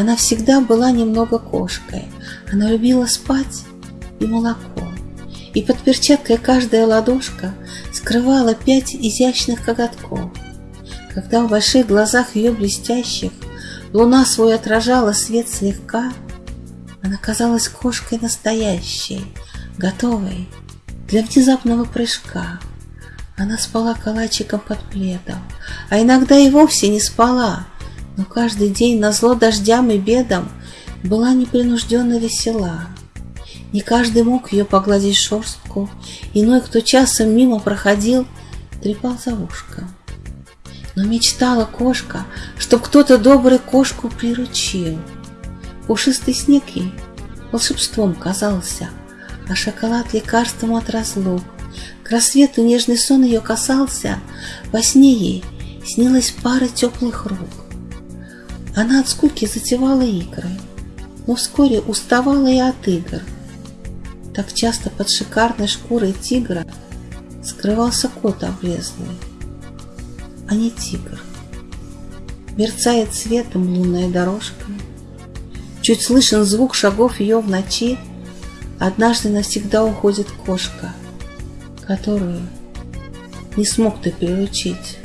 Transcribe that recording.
Она всегда была немного кошкой. Она любила спать и молоко. И под перчаткой каждая ладошка скрывала пять изящных коготков. Когда в больших глазах ее блестящих луна свой отражала свет слегка, она казалась кошкой настоящей, готовой для внезапного прыжка. Она спала калачиком под пледом, а иногда и вовсе не спала, но каждый день на зло дождям и бедам была непринужденно весела. Не каждый мог ее погладить шерстку, иной, кто часом мимо проходил, трепал за ушком. Но мечтала кошка, чтоб кто-то добрый кошку приручил. Пушистый снег ей волшебством казался, а шоколад лекарством от разлук. К рассвету нежный сон ее касался, во сне ей снилась пара теплых рук. Она от скуки затевала игры, но вскоре уставала и от игр. Так часто под шикарной шкурой тигра скрывался кот облезлый, а не тигр. Мерцает светом лунная дорожка, Чуть слышен звук шагов ее в ночи, Однажды навсегда уходит кошка, Которую не смог ты приручить.